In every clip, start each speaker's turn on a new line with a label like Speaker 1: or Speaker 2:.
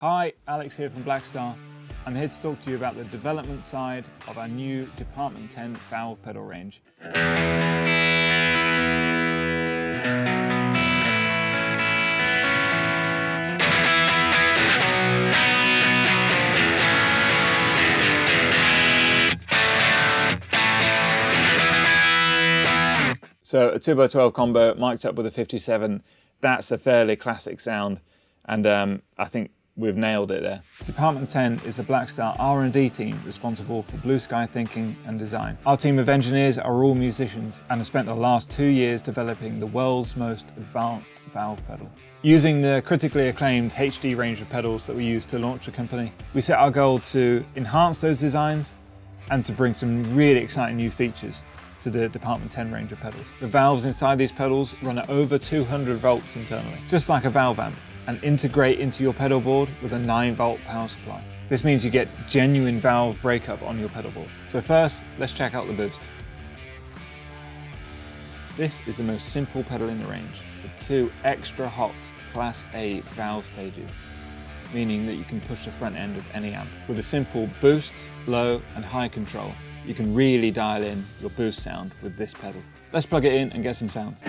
Speaker 1: Hi, Alex here from Blackstar. I'm here to talk to you about the development side of our new Department 10 valve pedal range. So a 2x12 combo mic'd up with a 57, that's a fairly classic sound and um, I think we've nailed it there. Department 10 is the Blackstar R&D team responsible for blue sky thinking and design. Our team of engineers are all musicians and have spent the last two years developing the world's most advanced valve pedal. Using the critically acclaimed HD range of pedals that we use to launch the company, we set our goal to enhance those designs and to bring some really exciting new features to the Department 10 range of pedals. The valves inside these pedals run at over 200 volts internally, just like a valve amp, and integrate into your pedal board with a 9 volt power supply. This means you get genuine valve breakup on your pedal board. So first, let's check out the boost. This is the most simple pedal in the range, with two extra hot Class A valve stages, meaning that you can push the front end of any amp. With a simple boost, low and high control, you can really dial in your boost sound with this pedal. Let's plug it in and get some sounds.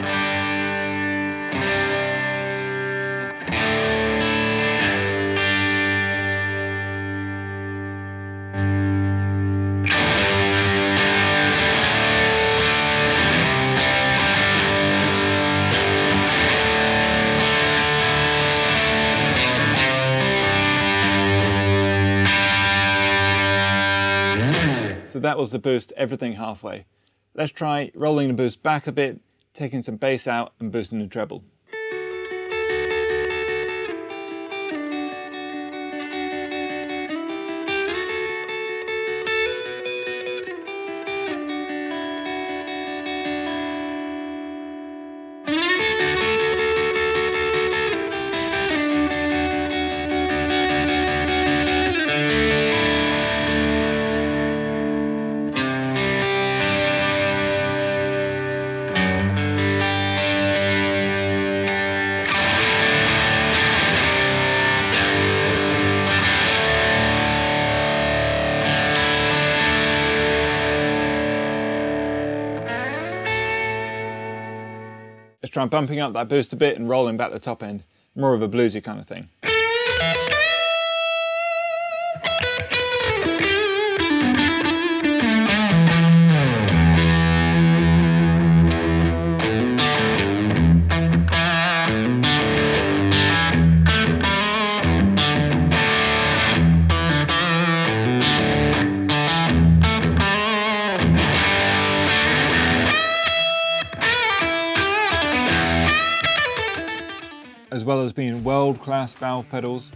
Speaker 1: So that was the boost, everything halfway. Let's try rolling the boost back a bit, taking some bass out and boosting the treble. Let's try bumping up that boost a bit and rolling back the top end. More of a bluesy kind of thing. Well as being world-class valve pedals,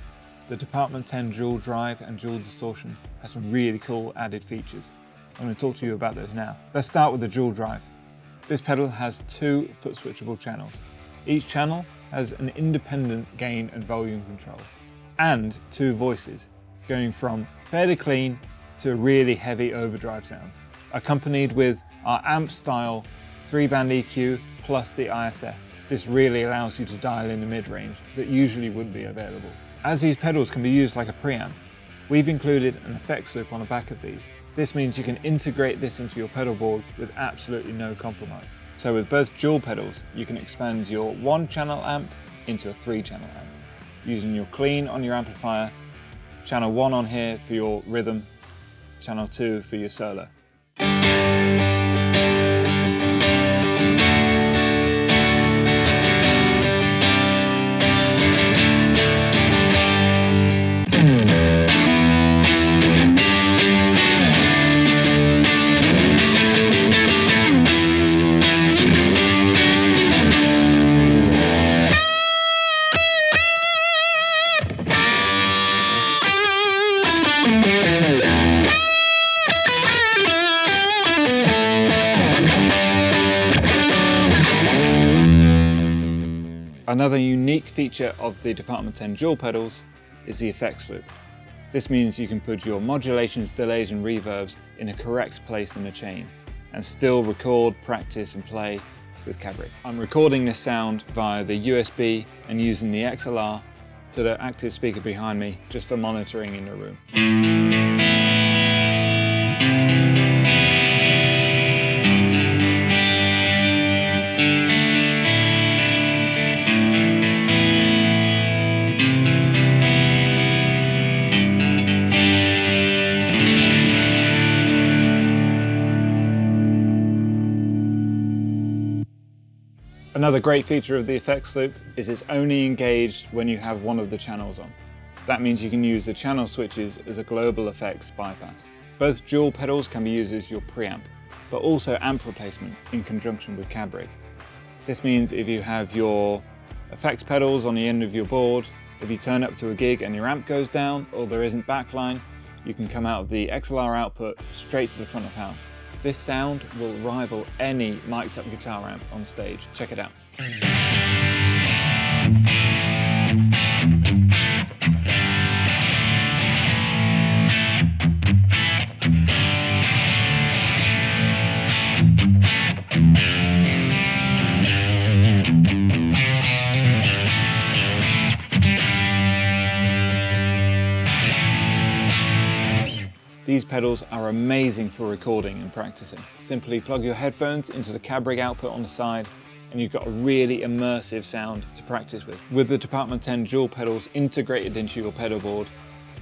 Speaker 1: the Department 10 dual drive and dual distortion has some really cool added features. I'm going to talk to you about those now. Let's start with the dual drive. This pedal has two foot switchable channels. Each channel has an independent gain and volume control and two voices going from fairly clean to really heavy overdrive sounds, accompanied with our amp style three band EQ plus the ISF. This really allows you to dial in the mid-range that usually wouldn't be available. As these pedals can be used like a preamp, we've included an effects loop on the back of these. This means you can integrate this into your pedal board with absolutely no compromise. So with both dual pedals, you can expand your one channel amp into a three channel amp. Using your clean on your amplifier, channel one on here for your rhythm, channel two for your solo. Another unique feature of the Department 10 dual pedals is the effects loop. This means you can put your modulations, delays and reverbs in a correct place in the chain and still record, practice and play with CabRig. I'm recording this sound via the USB and using the XLR to the active speaker behind me just for monitoring in the room. Another great feature of the effects loop is it's only engaged when you have one of the channels on. That means you can use the channel switches as a global effects bypass. Both dual pedals can be used as your preamp, but also amp replacement in conjunction with cab rig. This means if you have your effects pedals on the end of your board, if you turn up to a gig and your amp goes down or there isn't backline, you can come out of the XLR output straight to the front of house. This sound will rival any mic'd up guitar amp on stage. Check it out. Pedals are amazing for recording and practicing. Simply plug your headphones into the cab rig output on the side and you've got a really immersive sound to practice with. With the Department 10 dual pedals integrated into your pedal board,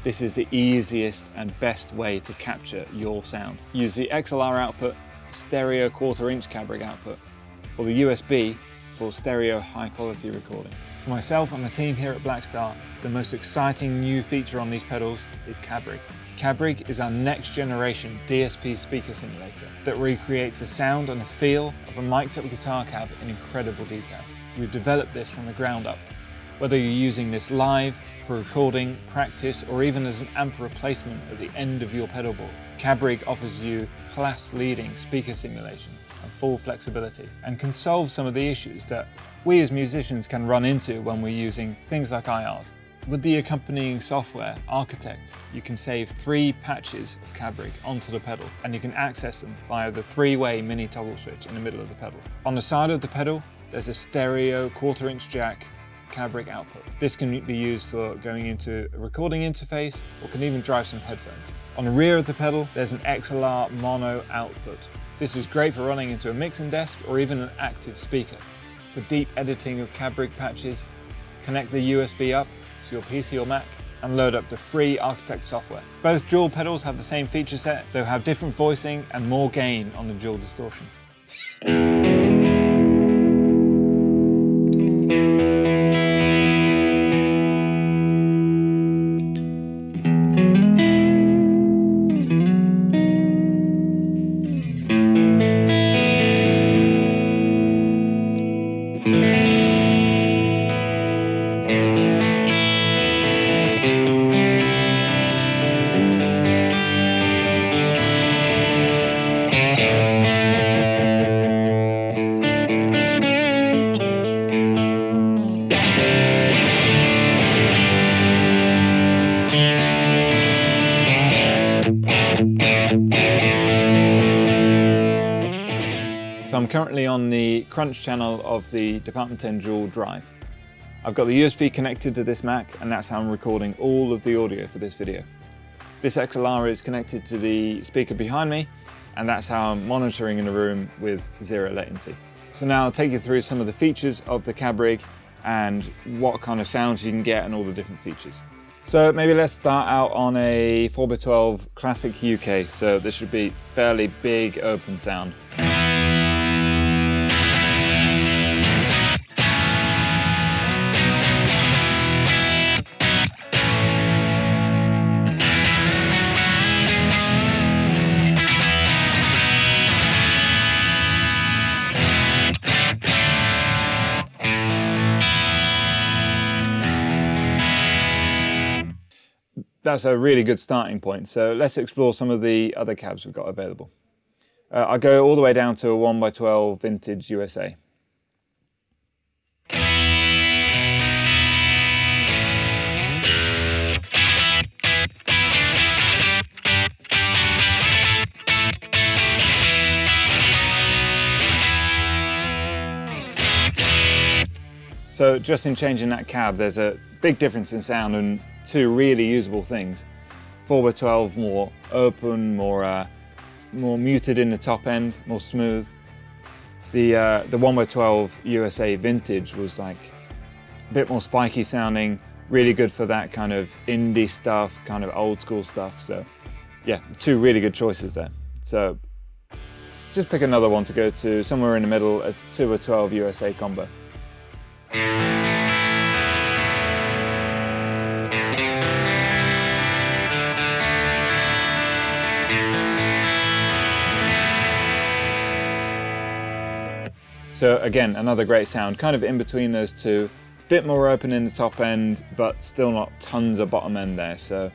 Speaker 1: this is the easiest and best way to capture your sound. Use the XLR output, stereo quarter inch cab rig output, or the USB for stereo high quality recording. For myself and the team here at Blackstar, the most exciting new feature on these pedals is CabRig. CabRig is our next generation DSP speaker simulator that recreates the sound and the feel of a mic'd up guitar cab in incredible detail. We've developed this from the ground up. Whether you're using this live, for recording, practice, or even as an amp replacement at the end of your pedal board, CabRig offers you class-leading speaker simulation and full flexibility and can solve some of the issues that we as musicians can run into when we're using things like IRs. With the accompanying software, Architect, you can save three patches of CabRig onto the pedal and you can access them via the three-way mini toggle switch in the middle of the pedal. On the side of the pedal, there's a stereo quarter inch jack CabRig output. This can be used for going into a recording interface or can even drive some headphones. On the rear of the pedal, there's an XLR mono output. This is great for running into a mixing desk or even an active speaker. For deep editing of CabRig patches, connect the USB up to your PC or Mac and load up the free Architect software. Both dual pedals have the same feature set, they'll have different voicing and more gain on the dual distortion. Currently on the Crunch channel of the Department 10 dual drive. I've got the USB connected to this Mac and that's how I'm recording all of the audio for this video. This XLR is connected to the speaker behind me and that's how I'm monitoring in the room with zero latency. So now I'll take you through some of the features of the cab rig and what kind of sounds you can get and all the different features. So maybe let's start out on a 4x12 Classic UK. So this should be fairly big open sound. That's a really good starting point. So let's explore some of the other cabs we've got available. Uh, I go all the way down to a 1x12 vintage USA. So just in changing that cab, there's a big difference in sound and two really usable things. 4x12 more open, more uh, more muted in the top end, more smooth. The uh, the 1x12 USA Vintage was like a bit more spiky sounding, really good for that kind of indie stuff, kind of old school stuff. So yeah, two really good choices there. So just pick another one to go to somewhere in the middle, a 2 or 12 USA combo. So again, another great sound, kind of in between those two, bit more open in the top end, but still not tons of bottom end there. So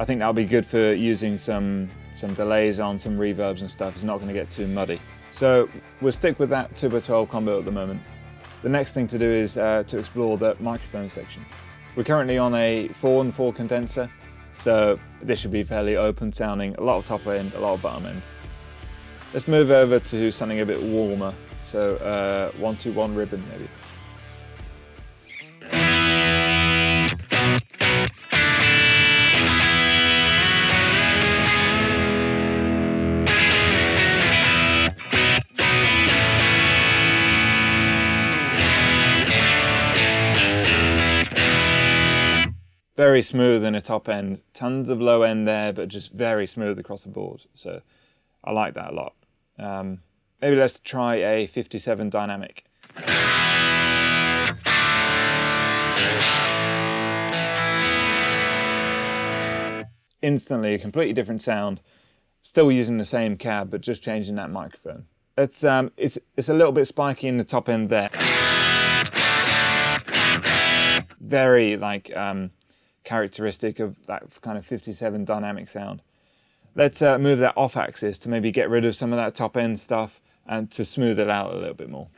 Speaker 1: I think that'll be good for using some, some delays on some reverbs and stuff. It's not gonna get too muddy. So we'll stick with that 2x12 combo at the moment. The next thing to do is uh, to explore the microphone section. We're currently on a 4 and 4 condenser, so this should be fairly open sounding, a lot of top end, a lot of bottom end. Let's move over to something a bit warmer, so uh, 121 ribbon maybe. very smooth in a top end, tons of low end there, but just very smooth across the board. So I like that a lot. Um, maybe let's try a 57 dynamic. Instantly a completely different sound, still using the same cab, but just changing that microphone. It's, um, it's, it's a little bit spiky in the top end there. Very like um, characteristic of that kind of 57 dynamic sound. Let's uh, move that off axis to maybe get rid of some of that top end stuff and to smooth it out a little bit more.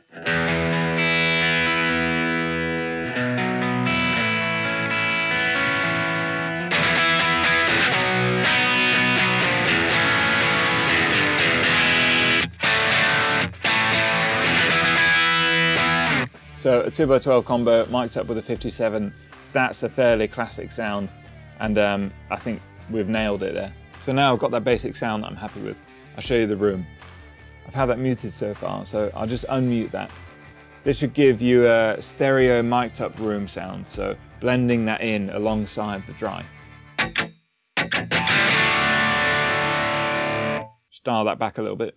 Speaker 1: So a 2x12 combo mic'd up with a 57 that's a fairly classic sound and um, I think we've nailed it there. So now I've got that basic sound that I'm happy with. I'll show you the room. I've had that muted so far, so I'll just unmute that. This should give you a stereo mic'd up room sound, so blending that in alongside the dry. Style that back a little bit.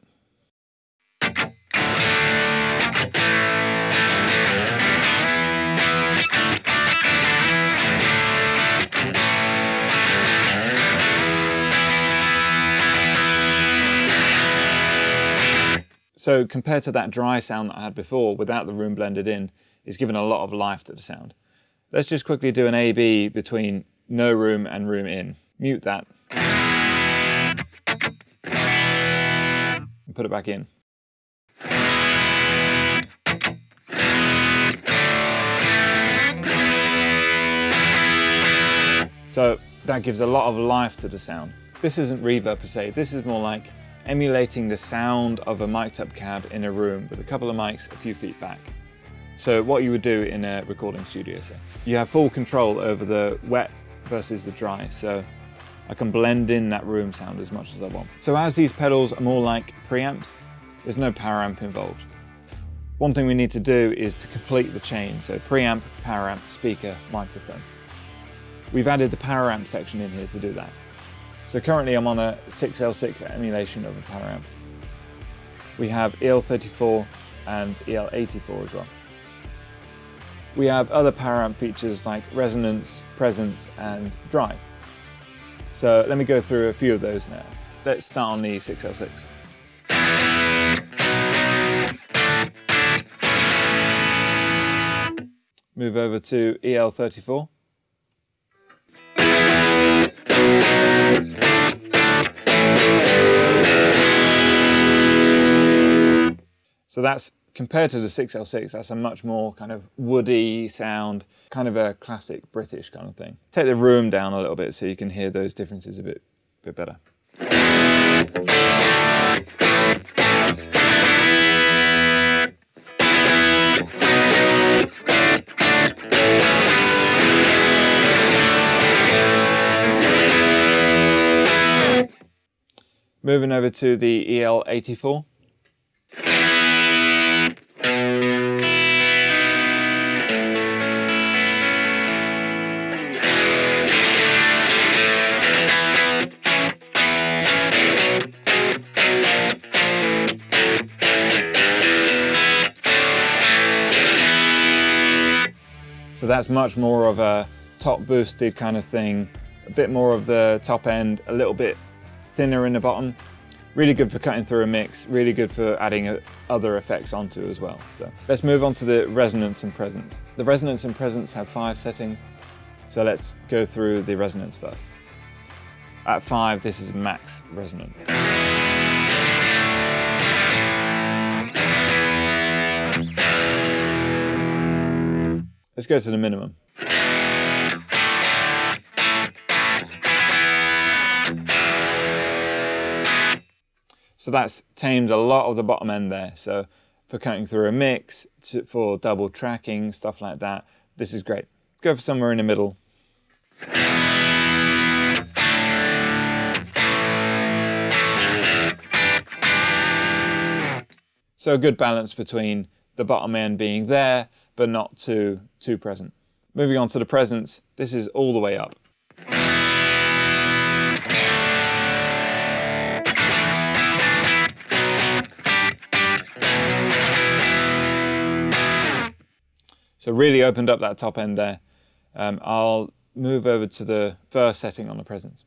Speaker 1: So compared to that dry sound that I had before without the room blended in, it's given a lot of life to the sound. Let's just quickly do an A-B between no room and room in. Mute that. And put it back in. So that gives a lot of life to the sound. This isn't reverb per se, this is more like emulating the sound of a mic'd up cab in a room with a couple of mics a few feet back. So what you would do in a recording studio, say. You have full control over the wet versus the dry, so I can blend in that room sound as much as I want. So as these pedals are more like preamps, there's no power amp involved. One thing we need to do is to complete the chain, so preamp, power amp, speaker, microphone. We've added the power amp section in here to do that. So currently I'm on a 6L6 emulation of a power amp. We have EL34 and EL84 as well. We have other power amp features like resonance, presence and drive. So let me go through a few of those now. Let's start on the 6L6. Move over to EL34. So that's compared to the 6L6, that's a much more kind of woody sound, kind of a classic British kind of thing. Take the room down a little bit so you can hear those differences a bit, bit better. Moving over to the EL84. So that's much more of a top boosted kind of thing, a bit more of the top end, a little bit thinner in the bottom. Really good for cutting through a mix, really good for adding other effects onto as well. So let's move on to the resonance and presence. The resonance and presence have five settings. So let's go through the resonance first. At five, this is max resonance. Let's go to the minimum. So that's tamed a lot of the bottom end there. So for cutting through a mix, to, for double tracking, stuff like that, this is great. Go for somewhere in the middle. So a good balance between the bottom end being there but not too, too present. Moving on to the presence, this is all the way up. So really opened up that top end there. Um, I'll move over to the first setting on the presence.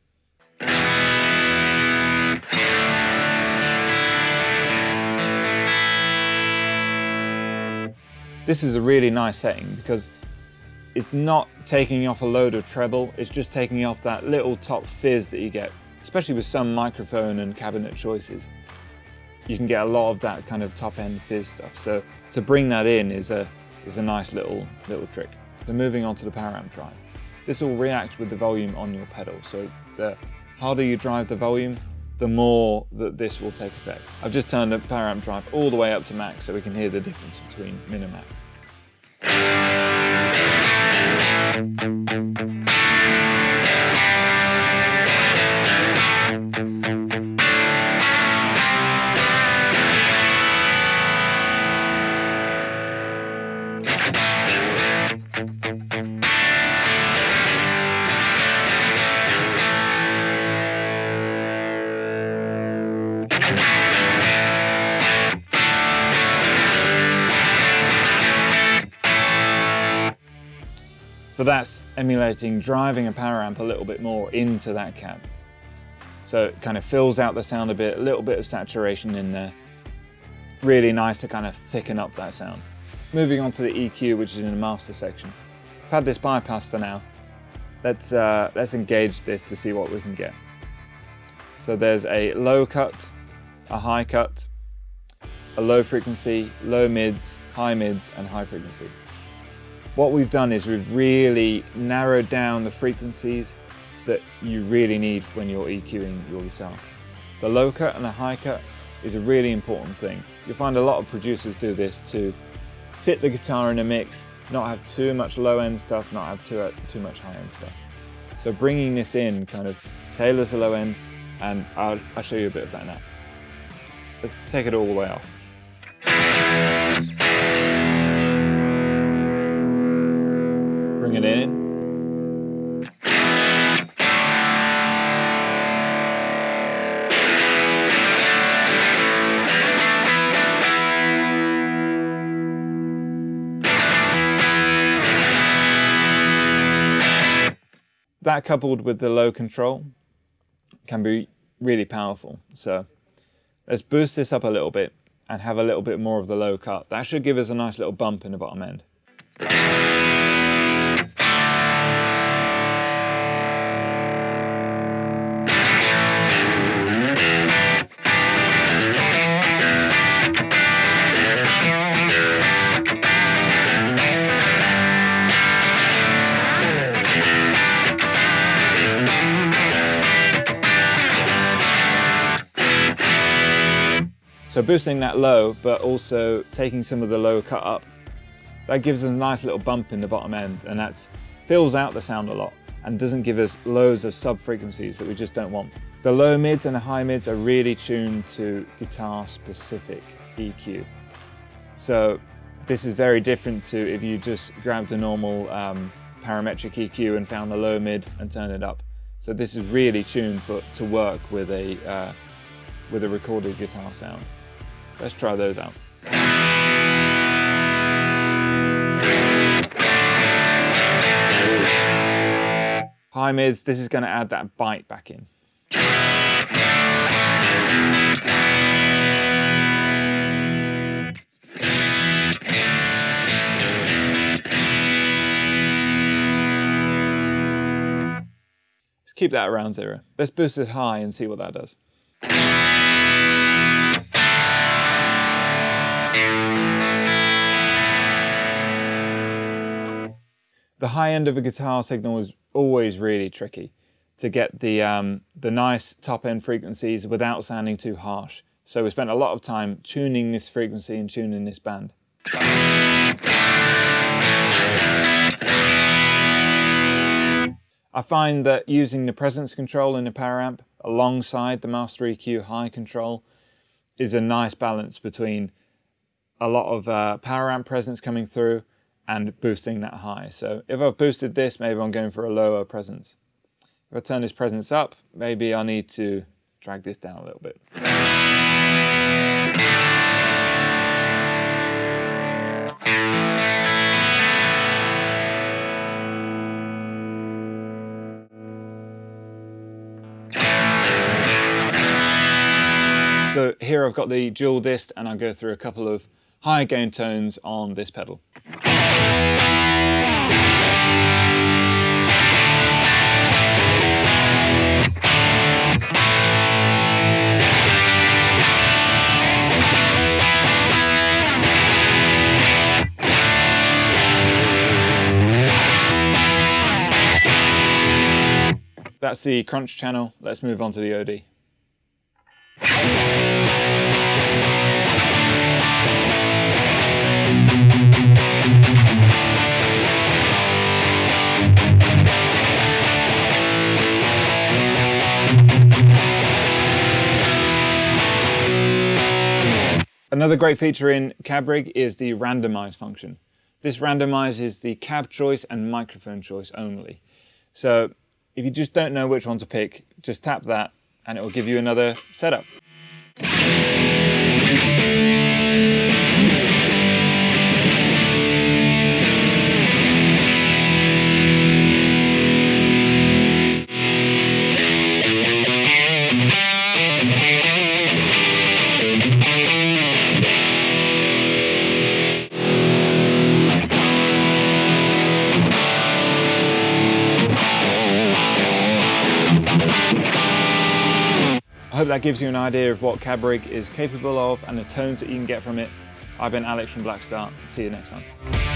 Speaker 1: This is a really nice setting because it's not taking off a load of treble, it's just taking off that little top fizz that you get, especially with some microphone and cabinet choices. You can get a lot of that kind of top end fizz stuff. So to bring that in is a, is a nice little, little trick. So moving on to the power amp drive. This will react with the volume on your pedal. So the harder you drive the volume, the more that this will take effect. I've just turned the power amp drive all the way up to max so we can hear the difference between min and max. So that's emulating driving a power amp a little bit more into that cab. So it kind of fills out the sound a bit, a little bit of saturation in there. Really nice to kind of thicken up that sound. Moving on to the EQ, which is in the master section. I've had this bypass for now. Let's, uh, let's engage this to see what we can get. So there's a low cut, a high cut, a low frequency, low mids, high mids, and high frequency. What we've done is we've really narrowed down the frequencies that you really need when you're EQing your guitar. The low cut and the high cut is a really important thing. You'll find a lot of producers do this to sit the guitar in a mix, not have too much low end stuff, not have too, too much high end stuff. So bringing this in kind of tailors the low end and I'll, I'll show you a bit of that now. Let's take it all the way off. Bring it in. That coupled with the low control can be really powerful. So let's boost this up a little bit and have a little bit more of the low cut. That should give us a nice little bump in the bottom end. So boosting that low, but also taking some of the low cut up, that gives us a nice little bump in the bottom end and that fills out the sound a lot. and doesn't give us loads of sub frequencies that we just don't want. The low mids and the high mids are really tuned to guitar specific EQ. So this is very different to if you just grabbed a normal um, parametric EQ and found the low mid and turned it up. So this is really tuned for, to work with a, uh, with a recorded guitar sound. Let's try those out. High mids, this is going to add that bite back in. Let's keep that around zero. Let's boost it high and see what that does. The high end of a guitar signal is always really tricky to get the, um, the nice top end frequencies without sounding too harsh. So we spent a lot of time tuning this frequency and tuning this band. I find that using the presence control in the power amp alongside the Master EQ high control is a nice balance between a lot of uh, power amp presence coming through and boosting that high. So if I've boosted this, maybe I'm going for a lower presence. If I turn this presence up, maybe I need to drag this down a little bit. So here I've got the dual dist and I'll go through a couple of high gain tones on this pedal. That's the crunch channel. Let's move on to the OD. Another great feature in CabRig is the randomize function. This randomizes the cab choice and microphone choice only. So if you just don't know which one to pick, just tap that and it will give you another setup. That gives you an idea of what CabRig is capable of and the tones that you can get from it. I've been Alex from Blackstar. See you next time.